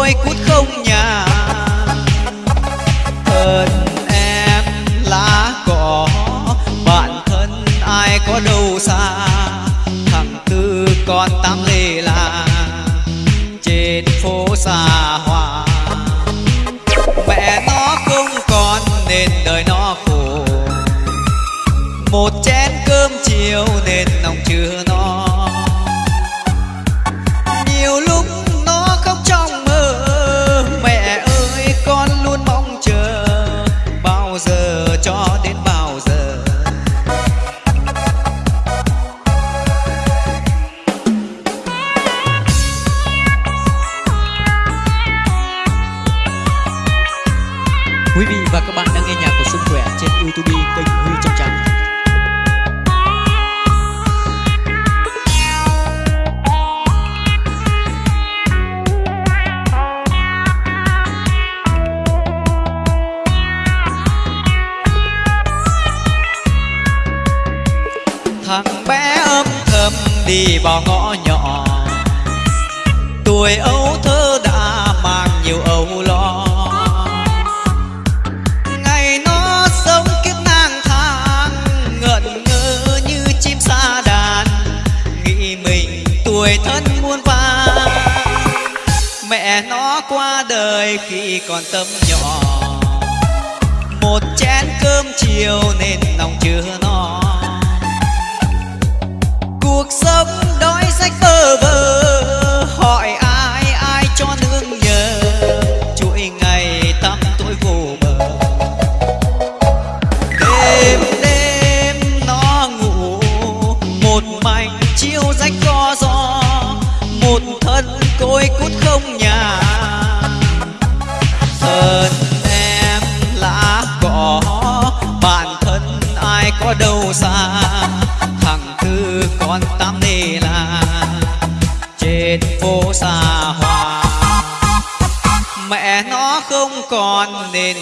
ôi cút không nhà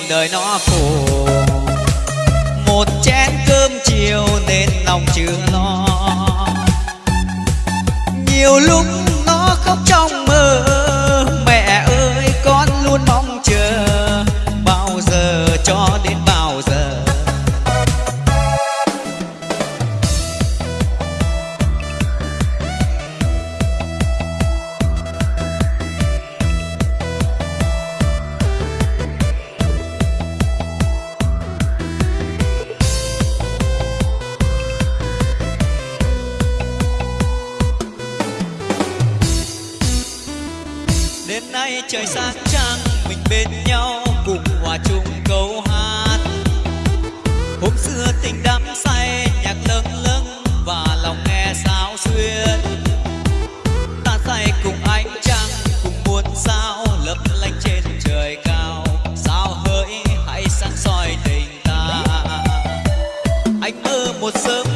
đời nó phù một sớm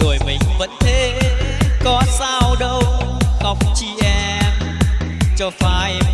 rồi mình vẫn thế có sao đâu khóc chi em. Cho phải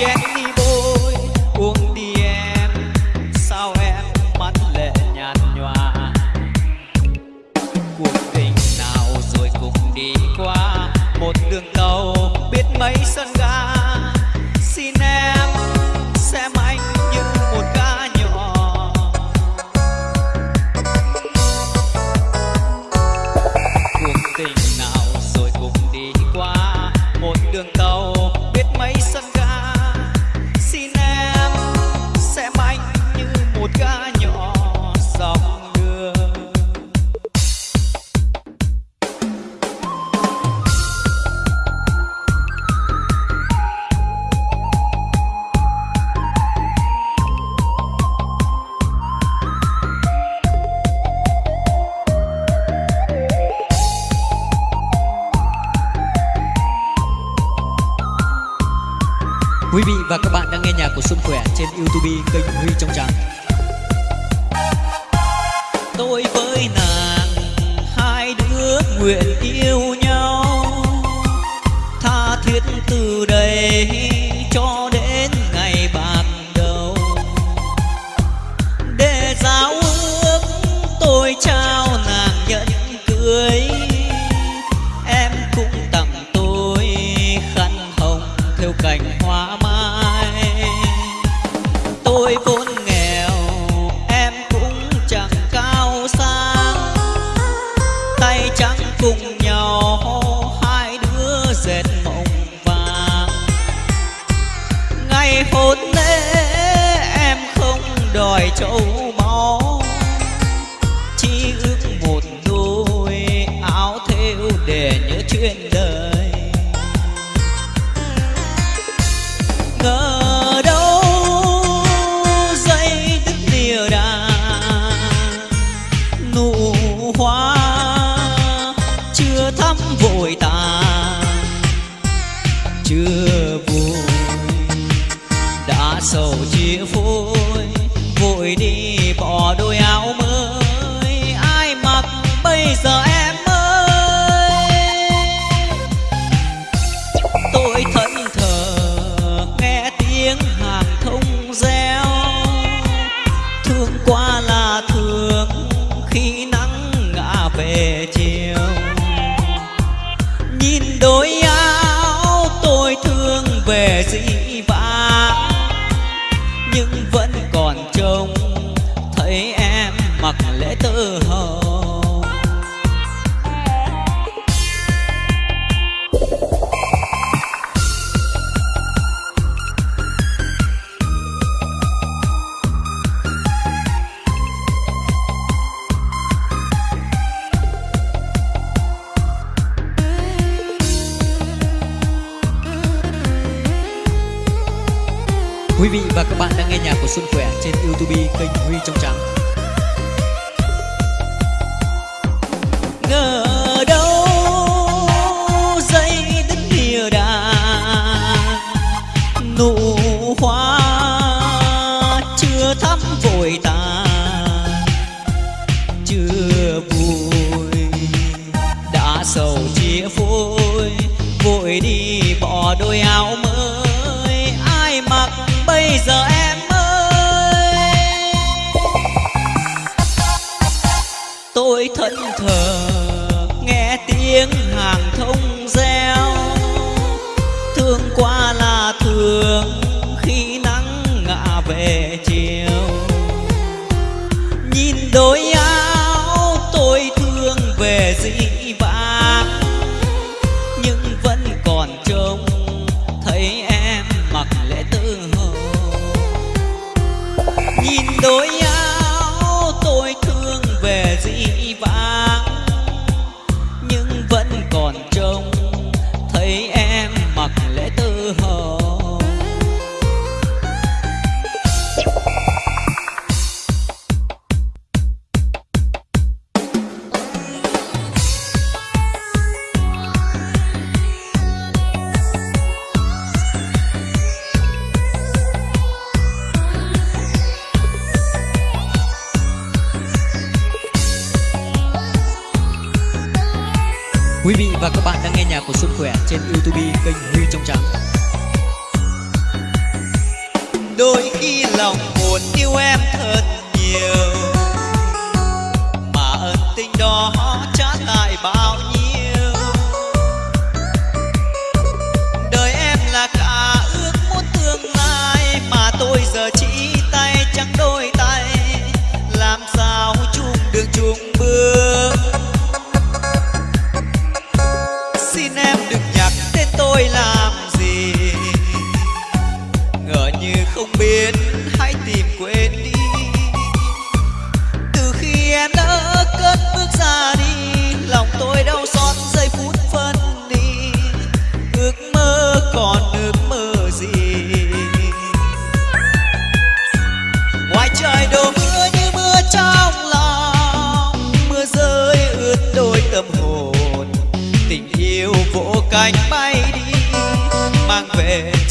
yeah. Châu. Đôi khi lòng buồn yêu em thật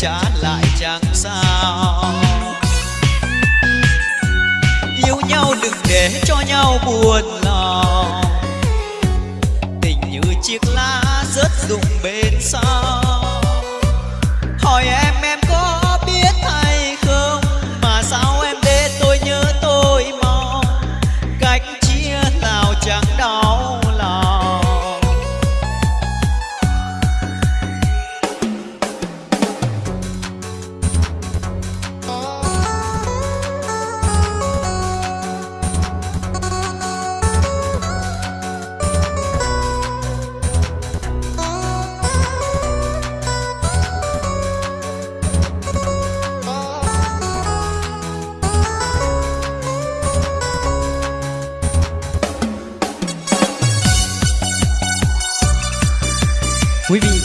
trả lại chẳng sao. Yêu nhau đừng để cho nhau buồn lòng. Tình như chiếc lá rớt rụng bên sau.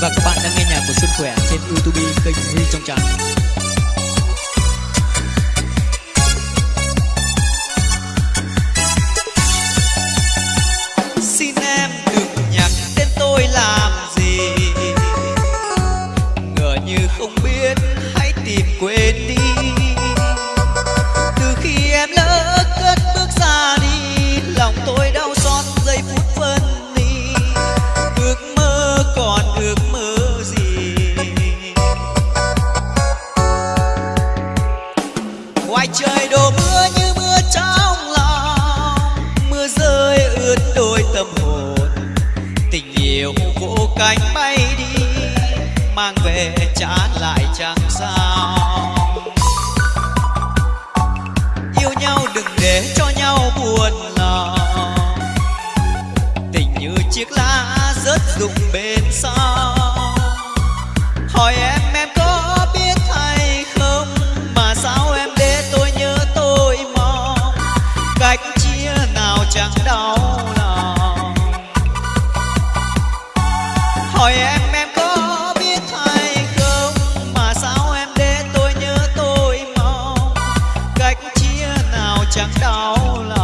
và các bạn đang nghe nhạc của Xuân Khỏe trên YouTube kênh Huy Trong Trắng. all.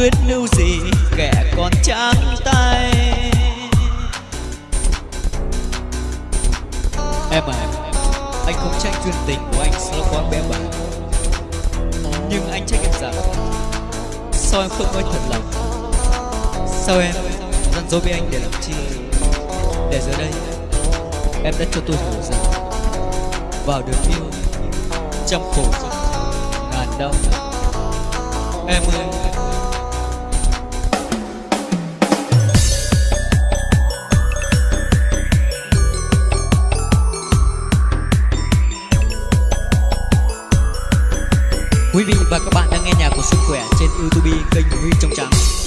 luyến lưu gì, kẻ còn trắng tay. Em à anh không trách duyên tình của anh sẽ quá bé bả nhưng anh trách em rằng, sao em không nói thật lòng? Sao em dặn dối với anh để làm chi? Để giờ đây, em đã cho tôi hiểu rằng, vào đường yêu trăm khổ, ngàn đau. Em ơi khỏe trên YouTube kênh Huy Trong Trắng.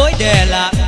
Dối để làm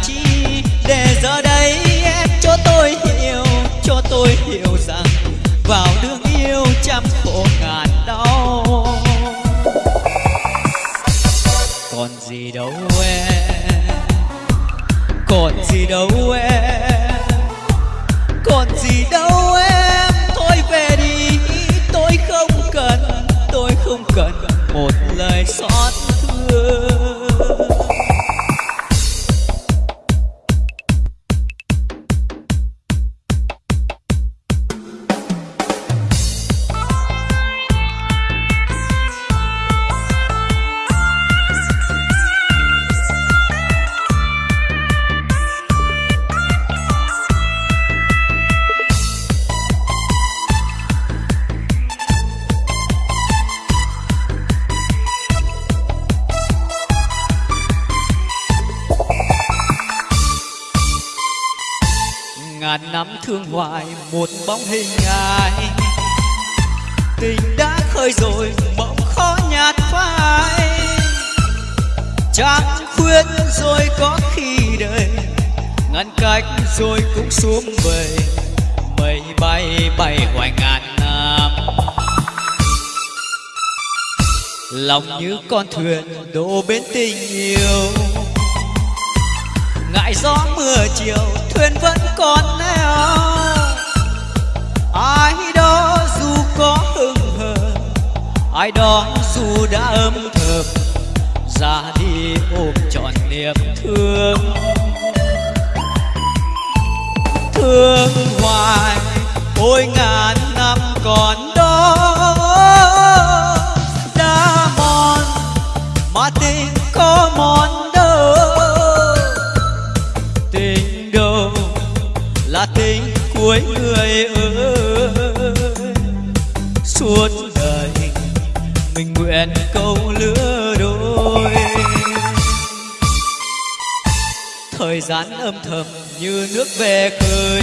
con thuyền đổ bên tình yêu. Ngại gió mưa chiều, thuyền vẫn còn neo. Ai đó dù có hững hờ, ai đó dù đã ấm thầm ra đi ôm trọn niềm thương. Thương hoài, ôi ngàn năm còn đó. Mà tình có món đâu? Tình đâu là tình cuối người ơi? Suốt đời mình nguyện câu lứa đôi. Thời gian âm thầm như nước về khơi.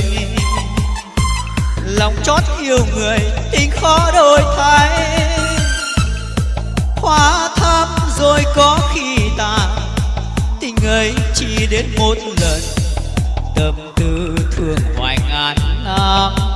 Lòng chót yêu người tình khó đổi thay. Hóa rồi có khi ta tình ấy chỉ đến một lần, tâm tư thương hoài ngàn năm.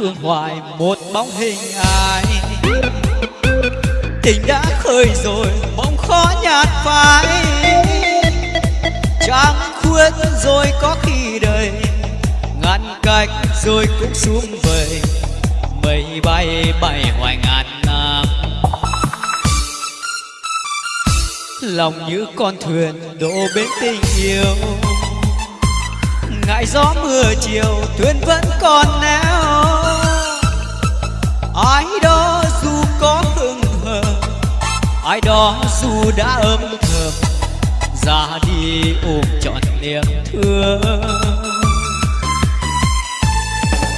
Thương hoài một bóng hình ai. Tình đã khơi rồi mong khó nhạt phai. Trăng khuyết rồi có khi đời, ngăn cách rồi cũng xuống về mây bay bay hoài ngàn năm. Lòng như con thuyền đổ bến tình yêu. Ngại gió mưa chiều, thuyền vẫn còn neo ai đó dù có hững hờ, ai đó dù đã ấm thầm ra đi ôm trọn niềm thương.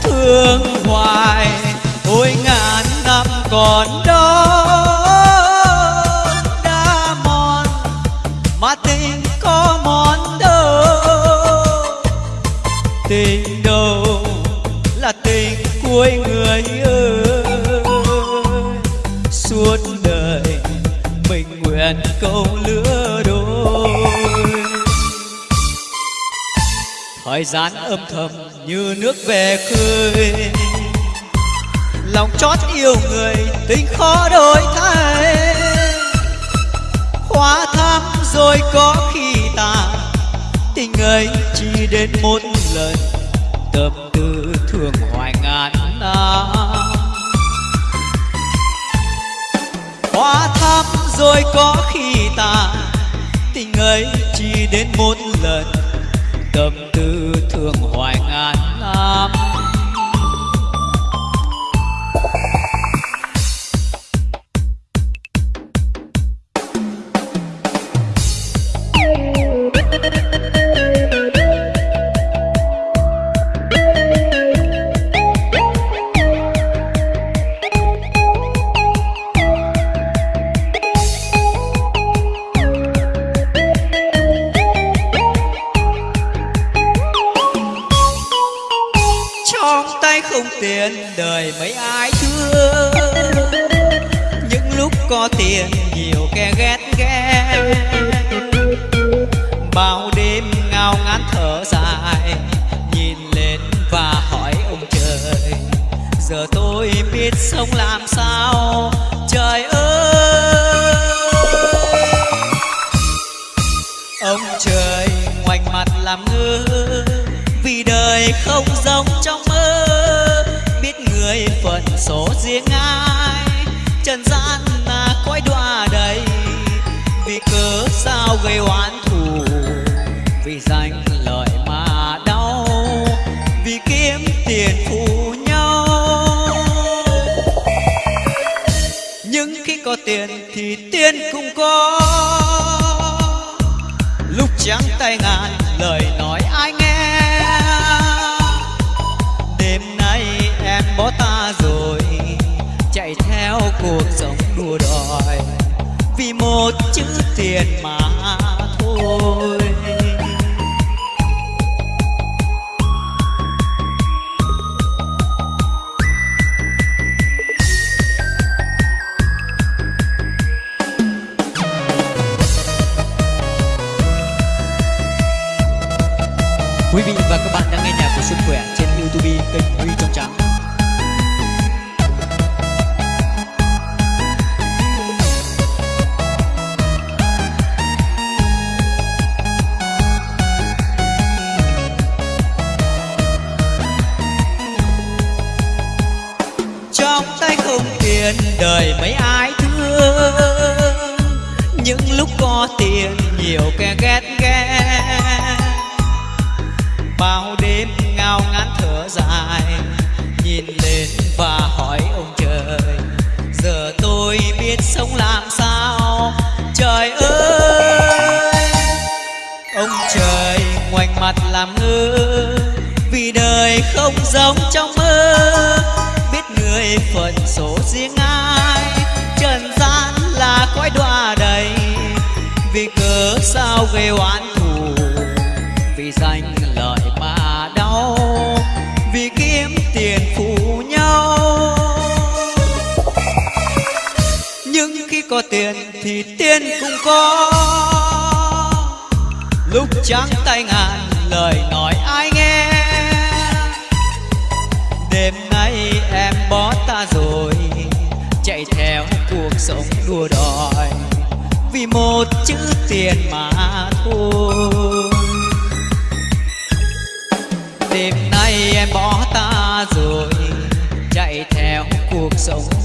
Thương hoài, ôi ngàn năm còn đó, đã mòn, mà tình có mòn đâu tình đâu là tình cuối người ơi. Câu lứa đôi. Thời gian âm thầm như nước về khơi. Lòng chót yêu người tình khó đổi thay. Hóa thắm rồi có khi tàn tình ấy chỉ đến một lần. Tâm tư thương hoài ngàn năm. Hóa thắm rồi có khi ta tình ấy chỉ đến một lần tâm tư thương hoài Пока.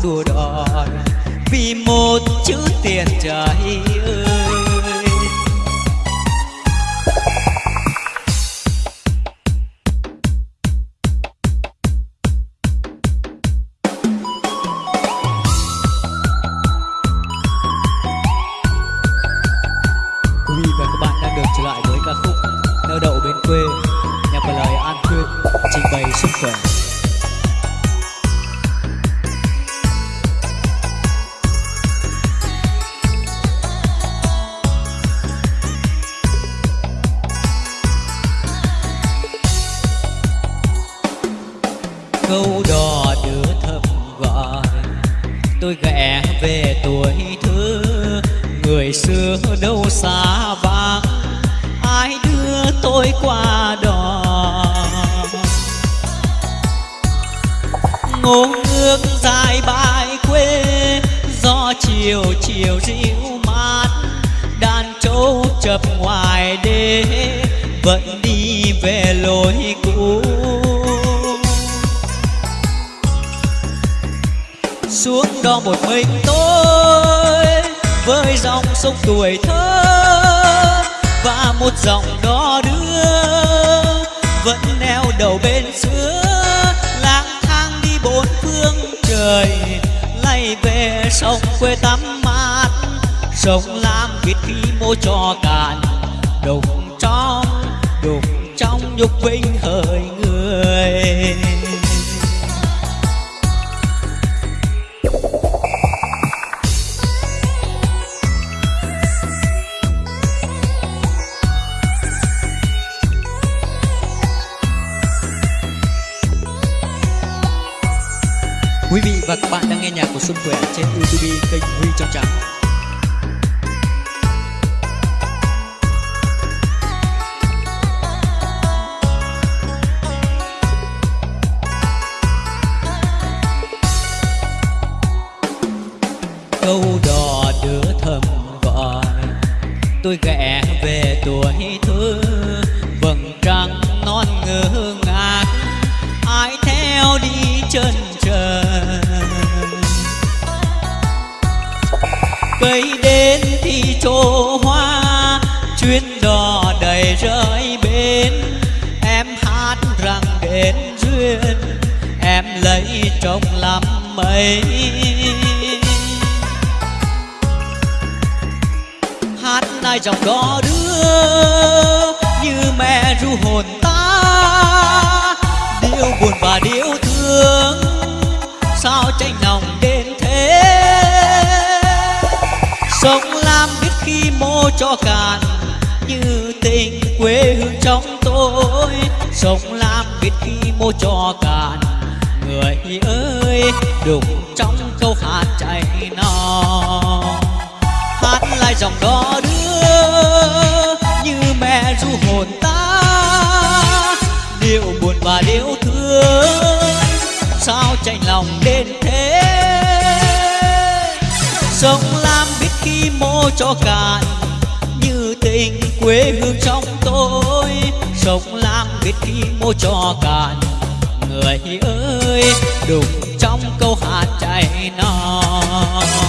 thua đòi vì một chữ tiền trời ơi nhục vinh hời dòng đó đưa như mẹ ru hồn ta. Điệu buồn và điệu thương, sao chạnh lòng đến thế? Sông lam biết khi mô cho cạn, như tình quê hương trong tôi. Sông lam biết khi mô cho cạn, người ơi đục trong câu hát chạy non.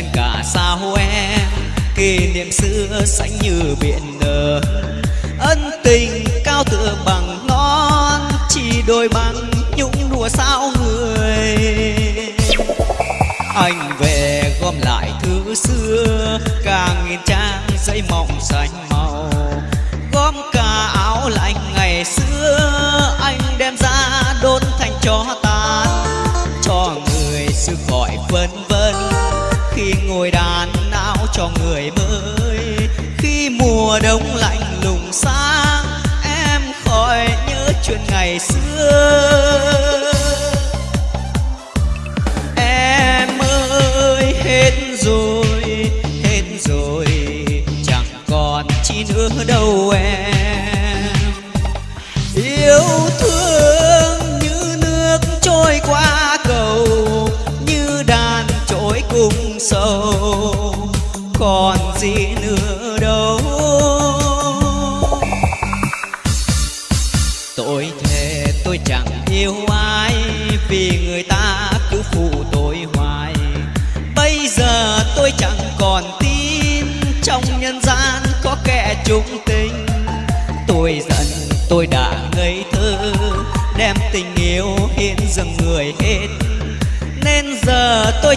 quên cả sao em. Kỷ niệm xưa xanh như biển nở. Ân tình cao tựa bằng non chỉ đôi bằng nhũng đùa sao người. Anh về gom lại thứ xưa càng nghìn trang giấy mỏng xanh màu. Gom cả áo lạnh mùa đông lạnh lùng xa em khỏi nhớ chuyện ngày xưa.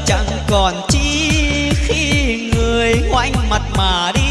chẳng còn chi khi người ngoảnh mặt mà đi.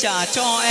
假装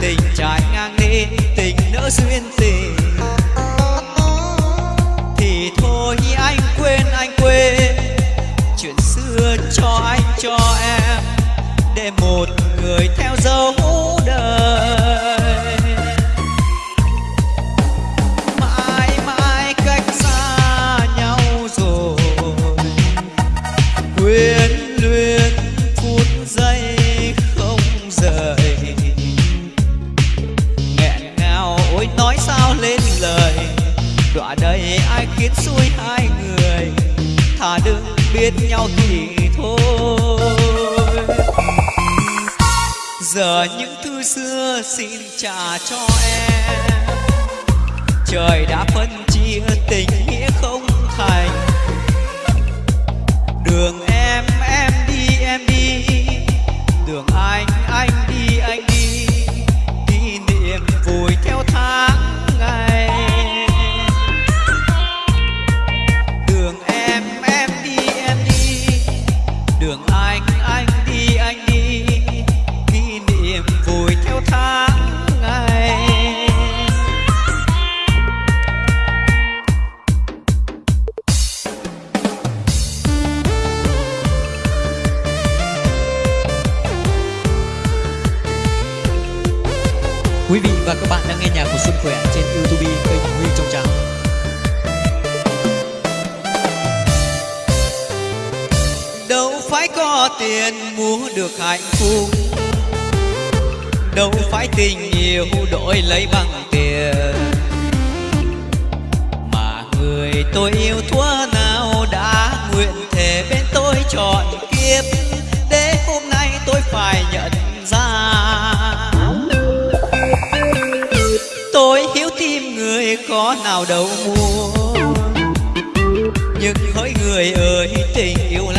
tình trái ngang đi, tình nỡ duyên tình thì thôi, anh quên anh quên. Chuyện xưa cho anh, cho em. Để một những thư xưa xin trả cho em. Trời đã phân chia tình phải có tiền mua được hạnh phúc. Đâu phải tình yêu đổi lấy bằng tiền. Mà người tôi yêu thua nào đã nguyện thề bên tôi chọn kiếp. Để hôm nay tôi phải nhận ra. Tôi hiếu tim người có nào đâu mua. Nhưng hỡi người ơi, tình yêu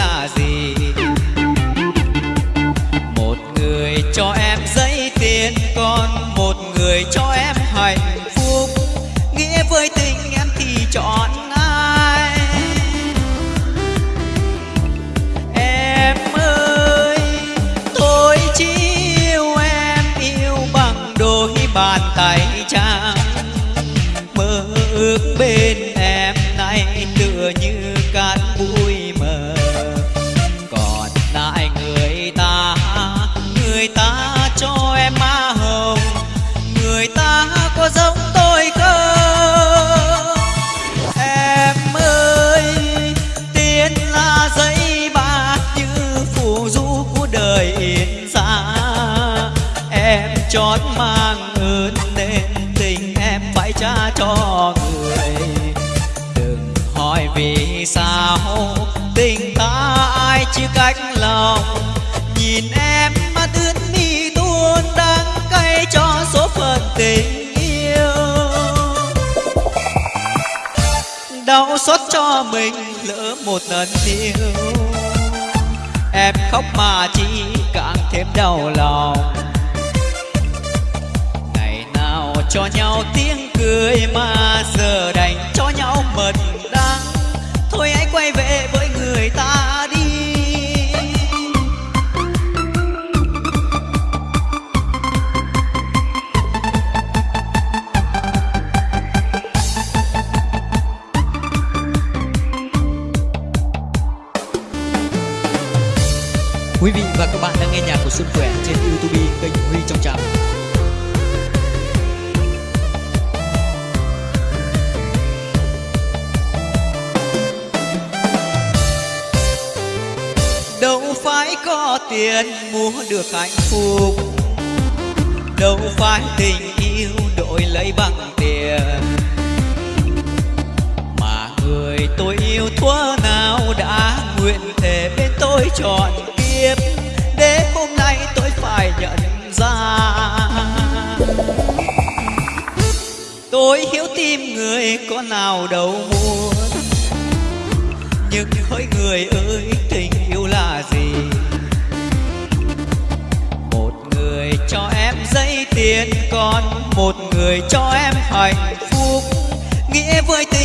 đau xót cho mình, lỡ một lần yêu em khóc mà chỉ càng thêm đau lòng. Ngày nào cho nhau tiếng cười mà giờ đành cho nhau mật đắng. Thôi hãy quay về với người ta. Và các bạn đang nghe nhạc của Xuân Khỏe trên YouTube kênh Huy Trong Trạm. Đâu phải có tiền mua được hạnh phúc, Đâu phải tình yêu đổi lấy bằng tiền Mà người tôi yêu thuở nào đã nguyện thề bên tôi trọn kiếp nhận ra. Tôi hiếu tim người có nào đâu muốn. Nhưng hỡi người ơi tình yêu là gì? Một người cho em giấy tiền, Còn một người cho em hạnh phúc. Nghĩa với tình